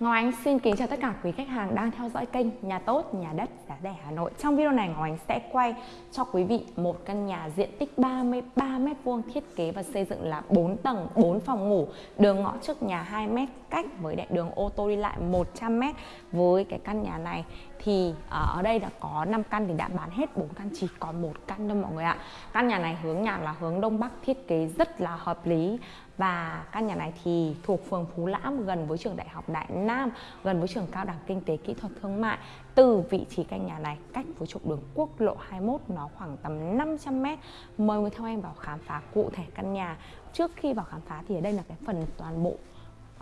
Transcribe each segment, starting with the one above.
Ngọc Ánh xin kính chào tất cả quý khách hàng đang theo dõi kênh Nhà tốt, nhà đất, giá rẻ Hà Nội. Trong video này Ngọc Ánh sẽ quay cho quý vị một căn nhà diện tích 33 m2 thiết kế và xây dựng là 4 tầng, 4 phòng ngủ, đường ngõ trước nhà 2 m cách với đại đường ô tô đi lại 100 m. Với cái căn nhà này thì à, ở đây đã có 5 căn thì đã bán hết 4 căn chỉ còn một căn thôi mọi người ạ. Căn nhà này hướng nhà là hướng đông bắc thiết kế rất là hợp lý và căn nhà này thì thuộc phường Phú Lãm gần với trường Đại học Đại Nam, gần với trường Cao đẳng Kinh tế Kỹ thuật Thương mại. Từ vị trí căn nhà này cách với trục đường quốc lộ 21 nó khoảng tầm 500 m. Mời người theo em vào khám phá cụ thể căn nhà. Trước khi vào khám phá thì ở đây là cái phần toàn bộ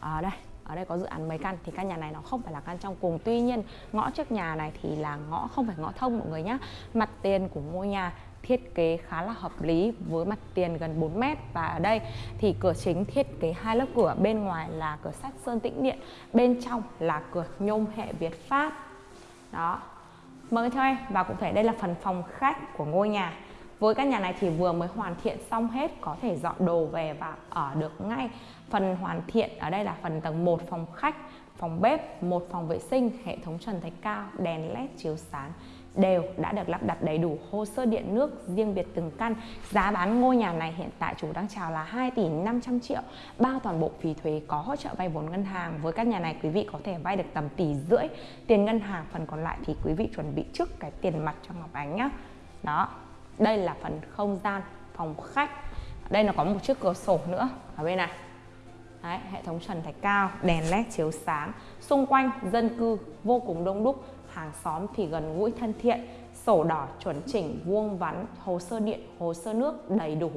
ở đây ở đây có dự án mấy căn, thì căn nhà này nó không phải là căn trong cùng. Tuy nhiên, ngõ trước nhà này thì là ngõ, không phải ngõ thông mọi người nhé mặt tiền của ngôi nhà thiết kế khá là hợp lý với mặt tiền gần 4 mét. Và ở đây thì cửa chính thiết kế hai lớp cửa, bên ngoài là cửa sắt sơn tĩnh điện, bên trong là cửa nhôm hệ Việt Pháp. Đó. Mời theo em, và cụ thể đây là phần phòng khách của ngôi nhà với căn nhà này thì vừa mới hoàn thiện xong hết có thể dọn đồ về và ở được ngay phần hoàn thiện ở đây là phần tầng 1 phòng khách phòng bếp một phòng vệ sinh hệ thống trần thạch cao đèn led chiếu sáng đều đã được lắp đặt đầy đủ hồ sơ điện nước riêng biệt từng căn. Giá bán ngôi nhà này hiện tại chủ đang chào là 2 tỷ 500 triệu, bao toàn bộ phí thuế có hỗ trợ vay vốn ngân hàng. Với căn nhà này quý vị có thể vay được tầm tỷ rưỡi tiền ngân hàng, phần còn lại thì quý vị chuẩn bị trước cái tiền mặt cho Ngọc Ánh nhá. Đó, đây là phần không gian phòng khách. Đây là có một chiếc cửa sổ nữa ở bên này. Đấy, hệ thống trần thạch cao, đèn led chiếu sáng, xung quanh dân cư vô cùng đông đúc, hàng xóm thì gần gũi thân thiện, sổ đỏ chuẩn chỉnh, vuông vắn, hồ sơ điện, hồ sơ nước đầy đủ.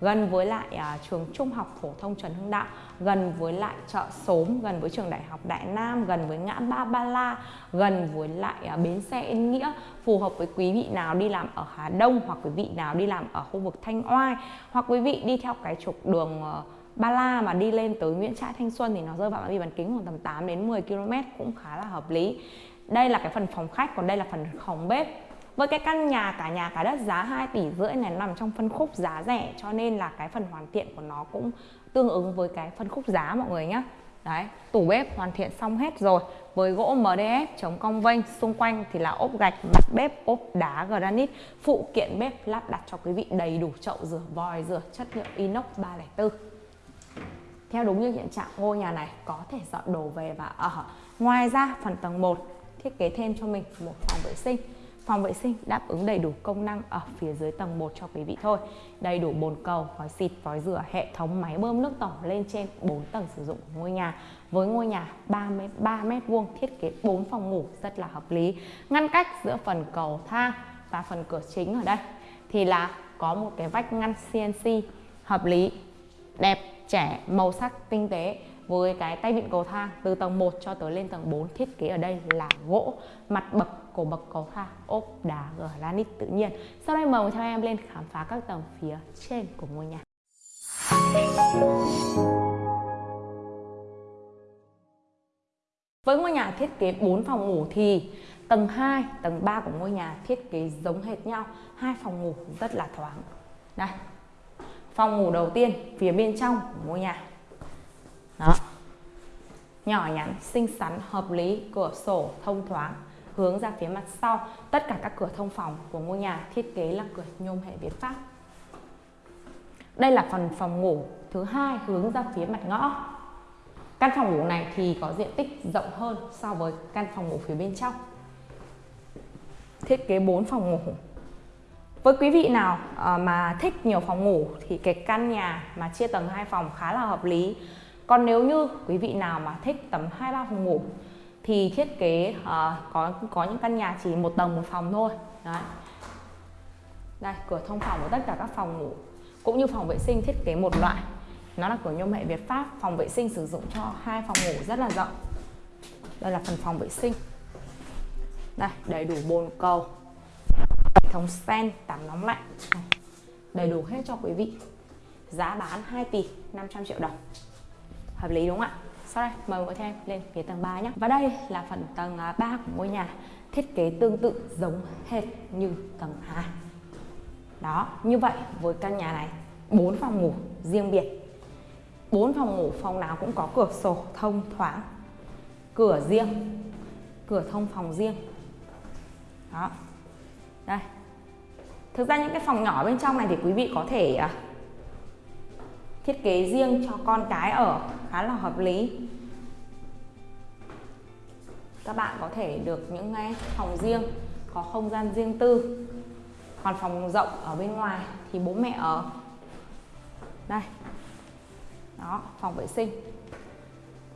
Gần với lại à, trường trung học phổ thông Trần Hưng Đạo, gần với lại chợ Sốm, gần với trường đại học Đại Nam, gần với ngã Ba Ba La, gần với lại à, bến xe Yên Nghĩa, phù hợp với quý vị nào đi làm ở Hà Đông hoặc quý vị nào đi làm ở khu vực Thanh Oai hoặc quý vị đi theo cái trục đường uh, Ba La mà đi lên tới Nguyễn Trãi Thanh Xuân thì nó rơi vào phạm vi bán kính khoảng tầm 8 đến 10 km cũng khá là hợp lý. Đây là cái phần phòng khách còn đây là phần phòng bếp với cái căn nhà cả nhà cả đất giá 2 tỷ rưỡi này nằm trong phân khúc giá rẻ cho nên là cái phần hoàn thiện của nó cũng tương ứng với cái phân khúc giá mọi người nhé Đấy, tủ bếp hoàn thiện xong hết rồi. Với gỗ MDF chống cong vênh Xung quanh thì là ốp gạch, mặt bếp, ốp đá granite. Phụ kiện bếp lắp đặt cho quý vị đầy đủ chậu rửa vòi rửa chất liệu inox 304 Theo đúng như hiện trạng ngôi nhà này có thể dọn đồ về và ở. Ngoài ra phần tầng 1 thiết kế thêm cho mình một phòng vệ sinh phòng vệ sinh đáp ứng đầy đủ công năng ở phía dưới tầng 1 cho quý vị thôi. Đầy đủ bồn cầu vòi xịt vòi rửa, hệ thống máy bơm nước tổng lên trên 4 tầng sử dụng của ngôi nhà. Với ngôi nhà 33 mét vuông, thiết kế 4 phòng ngủ rất là hợp lý. Ngăn cách giữa phần cầu thang và phần cửa chính ở đây thì là có một cái vách ngăn CNC hợp lý, đẹp, trẻ, màu sắc, tinh tế. Với cái tay vịn cầu thang từ tầng 1 cho tới lên tầng 4 thiết kế ở đây là gỗ, mặt bậc cổ bậc cầu thang ốp đá granite tự nhiên. Sau đây mời theo em lên khám phá các tầng phía trên của ngôi nhà. Với ngôi nhà thiết kế 4 phòng ngủ thì tầng 2, tầng 3 của ngôi nhà thiết kế giống hệt nhau. Hai phòng ngủ rất là thoáng. Đây phòng ngủ đầu tiên phía bên trong của ngôi nhà. Đó. Nhỏ nhắn xinh xắn hợp lý cửa sổ thông thoáng hướng ra phía mặt sau. Tất cả các cửa thông phòng của ngôi nhà thiết kế là cửa nhôm hệ Việt Pháp. Đây là phần phòng ngủ thứ hai hướng ra phía mặt ngõ. Căn phòng ngủ này thì có diện tích rộng hơn so với căn phòng ngủ phía bên trong. Thiết kế 4 phòng ngủ. Với quý vị nào ờ, mà thích nhiều phòng ngủ thì cái căn nhà mà chia tầng hai phòng khá là hợp lý. Còn nếu như quý vị nào mà thích tầm hai ba phòng ngủ thì thiết kế uh, có có những căn nhà chỉ một tầng một phòng thôi. Đấy. đây cửa thông phòng của tất cả các phòng ngủ cũng như phòng vệ sinh thiết kế một loại. Nó là cửa nhôm hệ Việt Pháp. Phòng vệ sinh sử dụng cho hai phòng ngủ rất là rộng. Đây là phần phòng vệ sinh. Đây đầy đủ bồn cầu hệ thống sen tắm nóng lạnh. Đầy đủ hết cho quý vị. Giá bán 2 tỷ 500 triệu đồng. Hợp lý đúng không ạ? Sau đây mời mọi em lên phía tầng 3 nhé. Và đây là phần tầng à, 3 của ngôi nhà thiết kế tương tự giống hệt như tầng 2 đó, như vậy với căn nhà này 4 phòng ngủ riêng biệt. 4 phòng ngủ, phòng nào cũng có cửa sổ thông thoáng. Cửa riêng, cửa thông phòng riêng. Đó. Đây. Thực ra những cái phòng nhỏ bên trong này thì quý vị có thể à, thiết kế riêng cho con cái ở, khá là hợp lý. Các bạn có thể được những cái phòng riêng, có không gian riêng tư. Còn phòng rộng ở bên ngoài thì bố mẹ ở. Đây, đó, phòng vệ sinh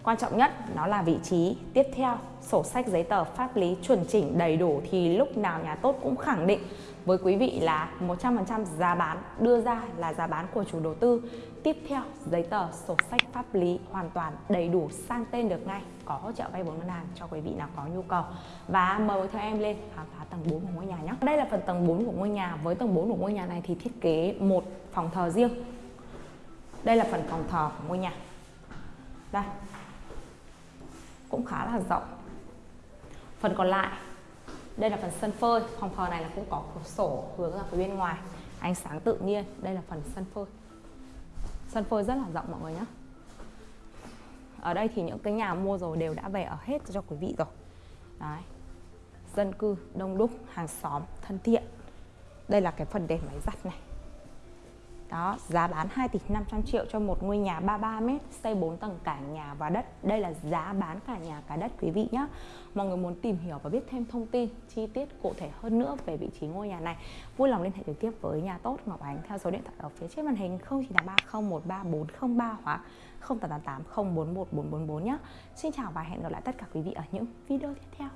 quan trọng nhất, nó là vị trí. Tiếp theo, sổ sách giấy tờ pháp lý chuẩn chỉnh đầy đủ thì lúc nào nhà tốt cũng khẳng định. Với quý vị là 100% giá bán, đưa ra là giá bán của chủ đầu tư. Tiếp theo, giấy tờ, sổ sách pháp lý hoàn toàn đầy đủ, sang tên được ngay. Có hỗ trợ vay vốn ngân hàng cho quý vị nào có nhu cầu. Và mời theo em lên, khám phá tầng 4 của ngôi nhà nhé. Đây là phần tầng 4 của ngôi nhà. Với tầng 4 của ngôi nhà này thì thiết kế một phòng thờ riêng. Đây là phần phòng thờ của ngôi nhà. Đây cũng khá là rộng. Phần còn lại, đây là phần sân phơi. Phòng thờ này là cũng có cửa sổ hướng ra phía bên ngoài, ánh sáng tự nhiên. Đây là phần sân phơi. Sân phơi rất là rộng mọi người nhé. Ở đây thì những cái nhà mua rồi đều đã về ở hết cho quý vị rồi. Đấy. Dân cư đông đúc, hàng xóm thân thiện. Đây là cái phần để máy giặt này đó, giá bán 2 tỷ 500 triệu cho một ngôi nhà 33 m, xây 4 tầng cả nhà và đất. Đây là giá bán cả nhà cả đất quý vị nhé. Mọi người muốn tìm hiểu và biết thêm thông tin chi tiết cụ thể hơn nữa về vị trí ngôi nhà này, vui lòng liên hệ trực tiếp với nhà tốt Ngọc Ánh theo số điện thoại ở phía trên màn hình 0983013403 hoặc 0888 041444 nhé. Xin chào và hẹn gặp lại tất cả quý vị ở những video tiếp theo.